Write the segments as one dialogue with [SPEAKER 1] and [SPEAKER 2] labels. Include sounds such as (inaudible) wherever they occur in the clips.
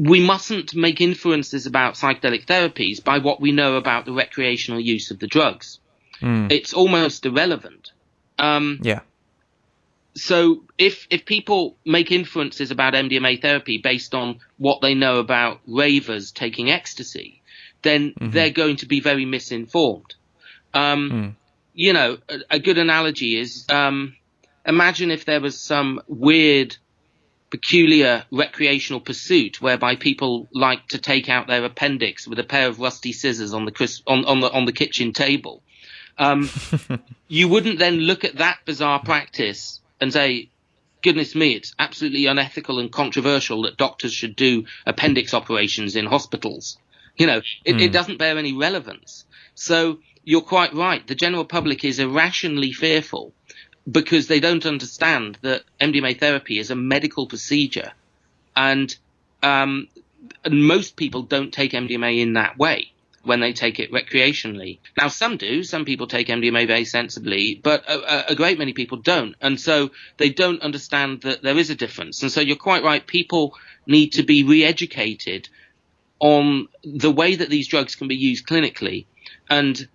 [SPEAKER 1] we mustn't make inferences about psychedelic therapies by what we know about the recreational use of the drugs.
[SPEAKER 2] Mm.
[SPEAKER 1] It's almost irrelevant. Um,
[SPEAKER 2] Yeah.
[SPEAKER 1] so if if people make inferences about MDMA therapy based on what they know about ravers taking ecstasy, then they're going to be very misinformed. Um,
[SPEAKER 2] Mm.
[SPEAKER 1] You know, a, a good analogy is um, imagine if there was some weird, peculiar recreational pursuit whereby people like to take out their appendix with a pair of rusty scissors on the on, on the on the kitchen table. Um, (laughs) you wouldn't then look at that bizarre practice and say, goodness me, it's absolutely unethical and controversial that doctors should do appendix operations in hospitals. You know, it, it doesn't bear any relevance. So you're quite right. The general public is irrationally fearful because they don't understand that MDMA therapy is a medical procedure. And, um, and most people don't take MDMA in that way when they take it recreationally. Now, some do. Some people take MDMA very sensibly, but a, a- a great many people don't. And so they don't understand that there is a difference. And so you're quite right. People need to be re-educated on the way that these drugs can be used clinically. And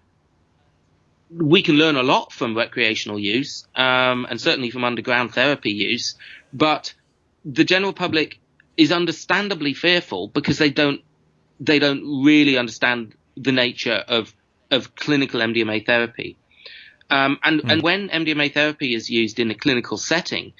[SPEAKER 1] we can learn a lot from recreational use, um, and certainly from underground therapy use, but the general public is understandably fearful because they don't they don't really understand the nature of of clinical MDMA therapy. Um, and, and when MDMA therapy is used in a clinical setting,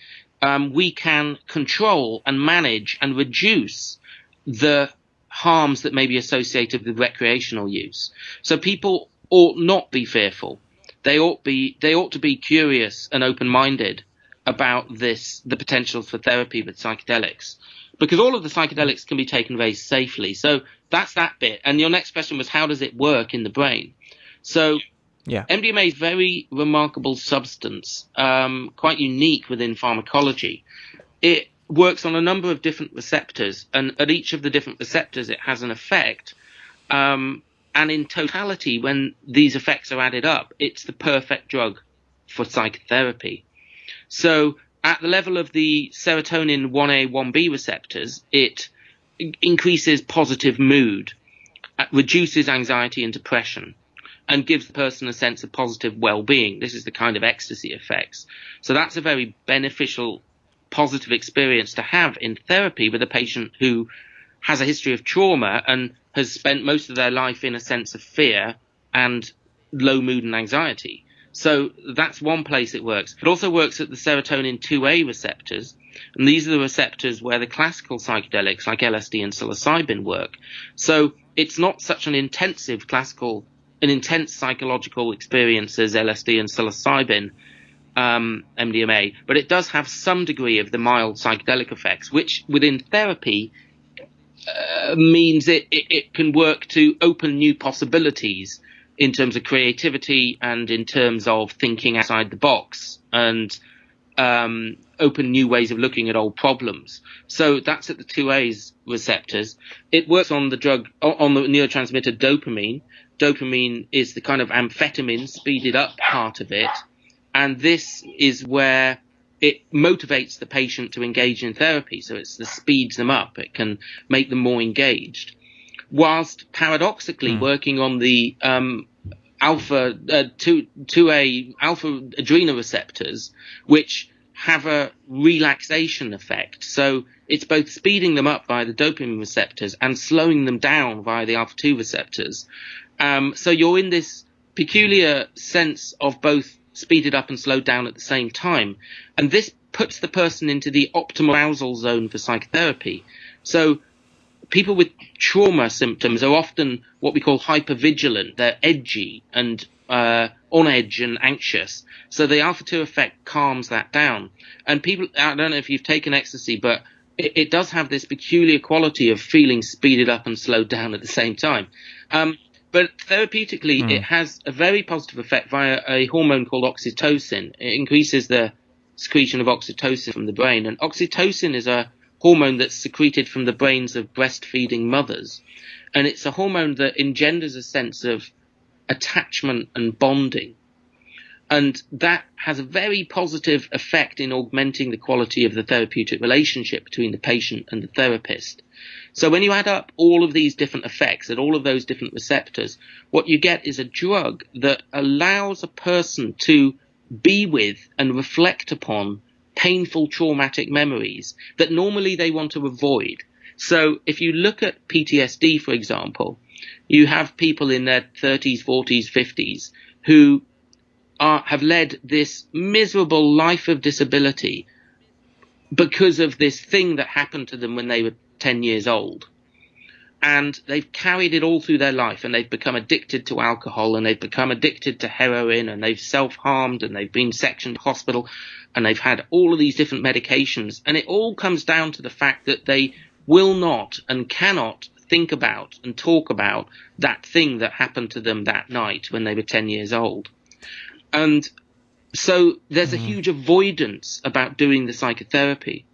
[SPEAKER 1] um, we can control and manage and reduce the harms that may be associated with recreational use. So people ought not be fearful. They ought be they ought to be curious and open minded about this the potential for therapy with psychedelics. Because all of the psychedelics can be taken very safely. So that's that bit. And your next question was how does it work in the brain? So
[SPEAKER 2] Yeah.
[SPEAKER 1] MDMA is a very remarkable substance, um, quite unique within pharmacology. It works on a number of different receptors, and at each of the different receptors, it has an effect. Um, and in totality, when these effects are added up, it's the perfect drug for psychotherapy. So, at the level of the serotonin 1A, 1B receptors, it increases positive mood, uh, reduces anxiety and depression, and gives the person a sense of positive well-being. This is the kind of ecstasy effects. So that's a very beneficial, positive experience to have in therapy with a patient who has a history of trauma and has spent most of their life in a sense of fear and low mood and anxiety. So that's one place it works. It also works at the serotonin 2A receptors, and these are the receptors where the classical psychedelics like LSD and psilocybin work. So it's not such an intensive classical, an intense psychological experience as LSD and psilocybin, um, MDMA, but it does have some degree of the mild psychedelic effects, which within therapy uh, means it, it, it can work to open new possibilities in terms of creativity and in terms of thinking outside the box and um, open new ways of looking at old problems. So that's at the 2A's receptors. It works on the drug, on the neurotransmitter dopamine. Dopamine is the kind of amphetamine speeded up part of it. And this is where it motivates the patient to engage in therapy. So it the speeds them up. It can make them more engaged. Whilst paradoxically working on the um, alpha uh, two two a alpha adrenal receptors, which have a relaxation effect. So it's both speeding them up via the dopamine receptors and slowing them down via the alpha two receptors. Um, so you're in this peculiar sense of both speeded up and slowed down at the same time, and this puts the person into the optimal arousal zone for psychotherapy. So people with trauma symptoms are often what we call hypervigilant. They're edgy and uh, on edge and anxious. So the alpha 2 effect calms that down. And people, I don't know if you've taken ecstasy, but it, it does have this peculiar quality of feeling speeded up and slowed down at the same time. Um, but therapeutically, hmm. it has a very positive effect via a hormone called oxytocin. It increases the secretion of oxytocin from the brain. And oxytocin is a hormone that's secreted from the brains of breastfeeding mothers. And it's a hormone that engenders a sense of attachment and bonding. And that has a very positive effect in augmenting the quality of the therapeutic relationship between the patient and the therapist. So when you add up all of these different effects at all of those different receptors, what you get is a drug that allows a person to be with and reflect upon painful traumatic memories that normally they want to avoid. So if you look at PTSD, for example, you have people in their 30s, 40s, 50s who are, have led this miserable life of disability because of this thing that happened to them when they were 10 years old. And they've carried it all through their life and they've become addicted to alcohol and they've become addicted to heroin and they've self-harmed and they've been sectioned to hospital and they've had all of these different medications. And it all comes down to the fact that they will not and cannot think about and talk about that thing that happened to them that night when they were 10 years old. And so there's a mm-hmm. huge avoidance about doing the psychotherapy.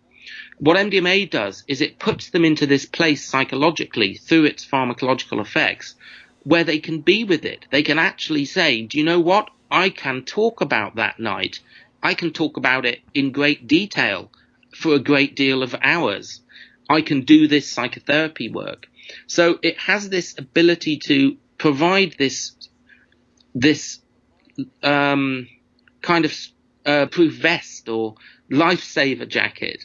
[SPEAKER 1] What MDMA does is it puts them into this place psychologically through its pharmacological effects where they can be with it. They can actually say, do you know what? I can talk about that night. I can talk about it in great detail for a great deal of hours. I can do this psychotherapy work. So it has this ability to provide this this um, kind of uh, proof vest or lifesaver jacket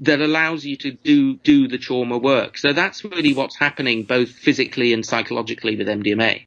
[SPEAKER 1] that allows you to do do the trauma work. So that's really what's happening both physically and psychologically with MDMA.